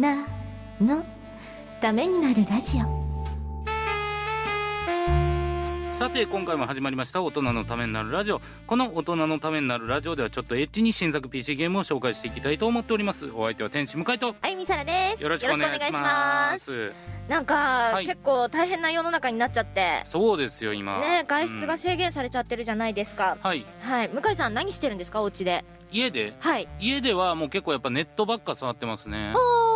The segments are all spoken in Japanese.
なの。ためになるラジオ。さて今回も始まりました大人のためになるラジオ。この大人のためになるラジオではちょっとエッチに新作 PC ゲームを紹介していきたいと思っております。お相手は天使向井と。あゆみさらです。よろしくお願いします。なんか、はい。結構大変な世の中になっちゃって。そうですよ今。ね外出がうん制限されちゃってるじゃないですか、はい。はい。向井さん何してるんですか？お家で。家で？はい。家ではもう結構やっぱネットばっか触ってますね。おー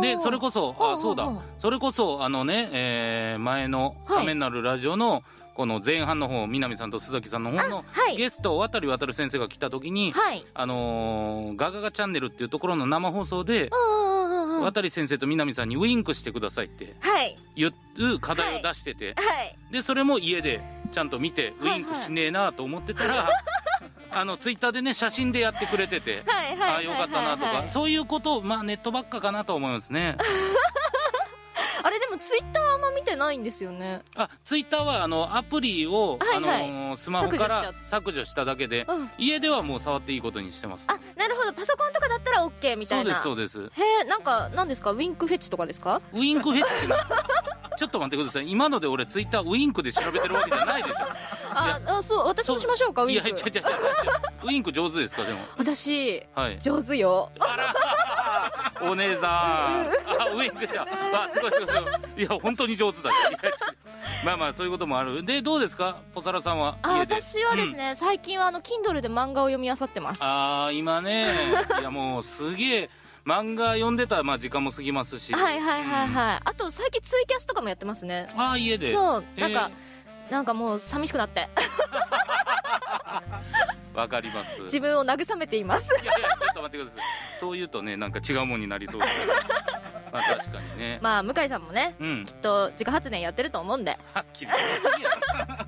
でそれこそあそうだ。それこそあのね、えー前の「はい。ためになるラジオ」のこの前半の方南さんと須崎さんの方のはい。ゲスト渡り渡る先生が来た時に、はい。あのーガガガチャンネルっていうところの生放送で、渡り先生と南さんにウインクしてくださいってはい。言う課題を出してて、はい。でそれも家でちゃんと見てウインクしねえなと思ってたら、あのツイッターでね写真でやってくれてて、はいはいああよかったなとか、はいはいそういうことをまあネットばっかかなと思いますね。あれでもツイッターあんま見てないんですよね。あツイッターはあのアプリを、はいはい。あのースマホから削除しただけでうん。家ではもう触っていいことにしてます。あなるほど。パソコンとかだったら OK みたそうでいなすそうです。へえなんか何ですか？ウィンクフェチとかですか？ウインクフェチって ちょっと待ってください。今ので俺ツイッターウインクで調べてるわけじゃないでしょああそう私もしましょうかウいィンク。や違う違う ウインク上手ですかでも。私はい上手よ。あら。お姉さん。あウインクじゃ あすごいすごいすごい。いや本当に上手だまあまあそういうこともある。でどうですか？ポサラさんは？あ私はですね、最近はあの Kindle で漫画を読み漁ってます。あー今ね。いやもうすげえ。漫画読んでたらまあ時間も過ぎますし。はいはいはいい、はい、あと最近ツイキャスとかもやってますね。うんああ家で。そうえーなんか、なんかもう寂しくなって。わかります。自分を慰めています。いやいやちょっと待ってください。そう言うとねなんか違うもんになりそうです まあ確かにね。まあ向井さんもねうん。きっと自家発電やってると思うんで。はっきり言いすぎやろ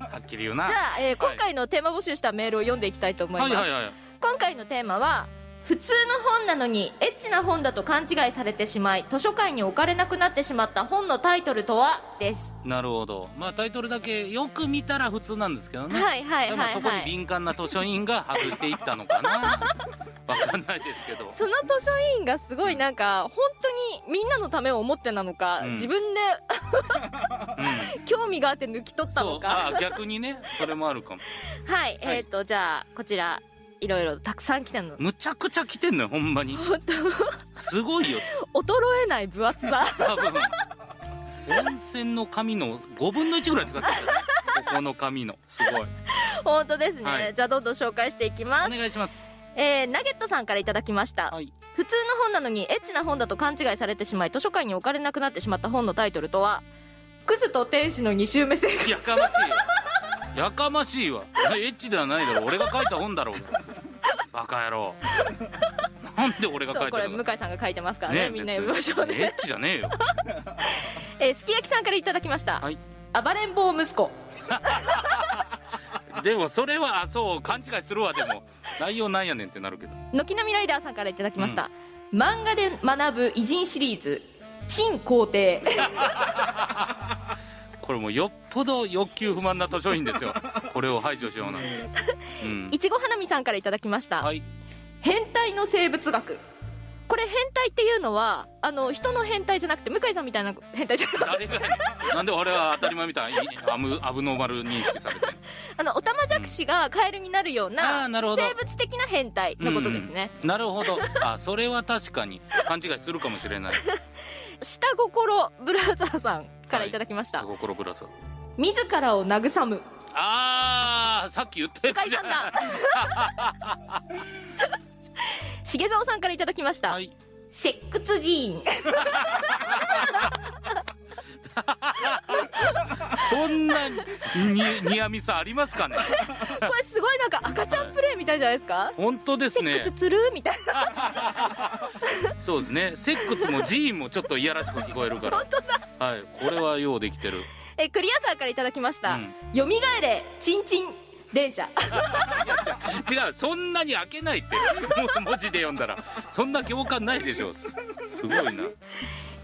はっきり言うな。じゃあ、えー今回のテーマ募集したメールを読んでいきたいと思います、はいはいはい。今回のテーマは普通の本なのにエッチな本だと勘違いされてしまい図書館に置かれなくなってしまった本のタイトルとは？です。なるほど。まあタイトルだけよく見たら普通なんですけどね。はいはいでもそこにはいはい敏感な図書委員が外していったのかな。わかんないですけど。その図書委員がすごいなんか本当にみんなのためを思ってなのか、うん。自分でうん。興味があって抜き取ったそう。のかあ逆にね。それもあるかも。はい、えっ、とじゃあこちらいろいろたくさん来てるの。むちゃくちゃ来てんのよほんまに。本すごいよ。当衰えない分厚さ。多分。温泉の紙の5分の1ぐらい使ってる。ここの紙の。すごい。本当ですね、はい。じゃあどんどん紹介していきまおす、願いします。えー、ナゲットさんからいただきました、はい。普通の本なのにエッチな本だと勘違いされてしまい図書館に置かれなくなってしまった本のタイトルとは「クズと天使の2周目生活。やかましいよやかましいわ。エッチではないだろ俺が書いた本だろう。がバカ野郎。なんで俺が」書いたの？向井さんが書いてますからね。みんな読みましょうね、エッチじゃねえよ。えーすき焼きさんからいただきました、はい。暴れん坊息子。でもそれはあそう勘違いするわでも。内容なんやねんってなるけど。軒並みライダーさんからいただきました、漫画で学ぶ偉人シリーズ「陳皇帝」これもうよっぽど欲求不満な図書院ですよ。これを排除しようなんて。うん。いちご花見さんからいただきました、はい。変態の生物学。これ変態っていうのはあの人の変態じゃなくて向井さんみたいな変態じゃなくて。んなんで俺は当たり前みたいにアムアブノーマル認識されて。あのオタマジャクシがカエルになるようあなーなるほど。生物的な変態のことですね、なるほど。あそれは確かに。勘違いするかもしれない 下心ブラザーさんからいただきました、心ぶらさ自らを慰む。あーさっき言ったやつじゃん。さんだ。重蔵さんからいただきました、はい。セックスジーン。そんなにニアミスありますかね？これすごいなんか赤ちゃんプレイみたいじゃないですか、本当ですね。セックスつる？みたいなそうですね。セックスもジーンもちょっといやらしく聞こえるから。本当だ。はいこれはようできてる。えクリアさんからいただきました、うん。よみがえれちんちん電車。違うそんなに開けないって。文字で読んだら。そんな行間ないでしょすすごいな。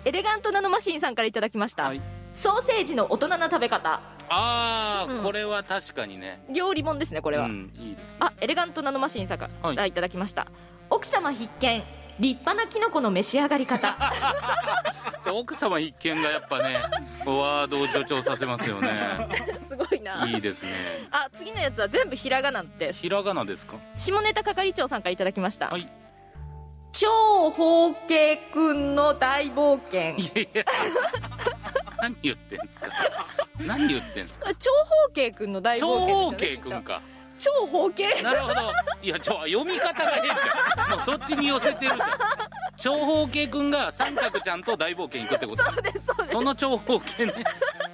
エレガントナノマシンさんからいただきました、はい。ソーセージの大人な食べ方。あー、うん。これは確かにね。料理本ですねこれは、うんいいですね。あエレガントナノマシンさんからいただきました、奥様必見立派なキノコの召し上がり方。奥様必見がやっぱねワードを助長させますよね。すごいな。いいですね。あ次のやつは全部ひらがなです。ひらがなですか？下ネタ係長さんからいただきました、はい。超方形くんの大冒険。いやいや。何言ってんすか？何言ってんすか？長方形くんの大長冒険方ですよね形くんか超方形。なるほど。いやちょ読み方が変じゃんもうそっちに寄せてるじゃん長方形くんが三角ちゃんと大冒険行くってこと。そうですそうです。その長方形ね。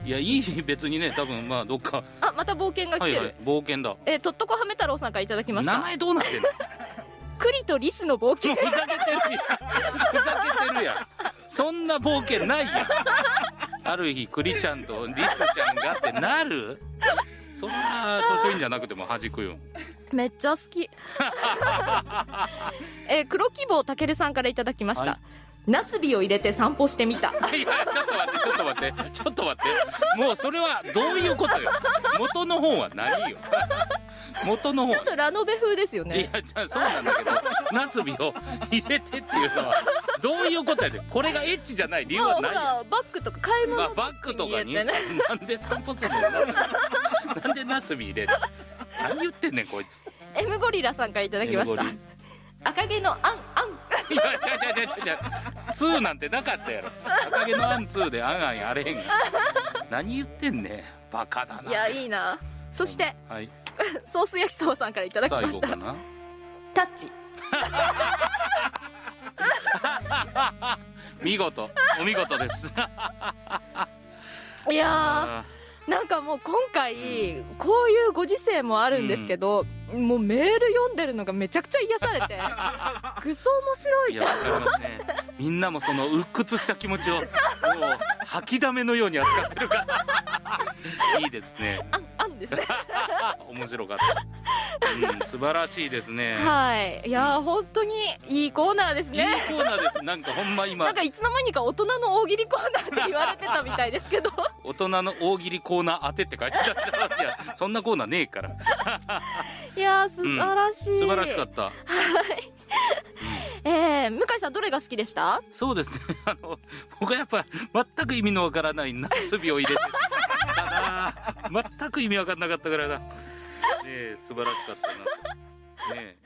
いやいい別にね多分まあどっか。あまた冒険が来てる、はいはい冒険だ。えーとっとこはめ太郎さんからいただきました。名前どうなってんの？栗とリスの冒険。ふざけてるやん。ふざけてるやん。そんな冒険ないやん。ある日栗ちゃんとリスちゃんがってなる？そんな図書院じゃなくても弾くよ。めっちゃ好き。えー黒希望たけるさんからいただきました、はい。ナスビを入れて散歩してみた。いやちょっと待ってちょっと待ってちょっと待って。もうそれはどういうことよ。元の本は何よ。元の本。ちょっとラノベ風ですよいねやじゃあそうなんだけどナスビを入れてっていうのはどういうことやでこれがエッチじゃない理由はないよらバッグとか買い物まあ、バッグとかに？ねな。んで散歩するの？なんでナスビ入れる？何言ってんねんこいつ。M ゴリラさんからいただきました。赤毛のアンアン。いやちゃちゃちゃちゃちゃツーなんてなかったやろ。赤毛のアンツーであんあんやれへんが。何言ってんねん。バカだな。いやいいな。そしてはい。ソース焼きそばさんからいただきました。最後かな？タッチ 見事お見事です。いやなんかもう今回こういうご時世もあるんですけど、もうメール読んでるのがめちゃくちゃ癒されて クソ面白いね。みんなもその鬱屈した気持ちをもう吐きだめのように扱ってるから。いいですねあんですね。面白かった、うん、素晴らしいですね。はい。いやー本当にいいコーナーですいいねコーナーです。なんかほんま今。なんかいつの間にか大人の大喜利コーナーって言われてたみたいですけど。大人の大喜利コーナー当てって書いてあったいや。そんなコーナーねえから。いやー素晴らしい、素晴らしかった。えー、向井さんどれが好きでした？そうですね。あの僕はやっぱ全く意味のわからないナスビを入れて全く意味わかんなかったからな。ねえ素晴らしかったなね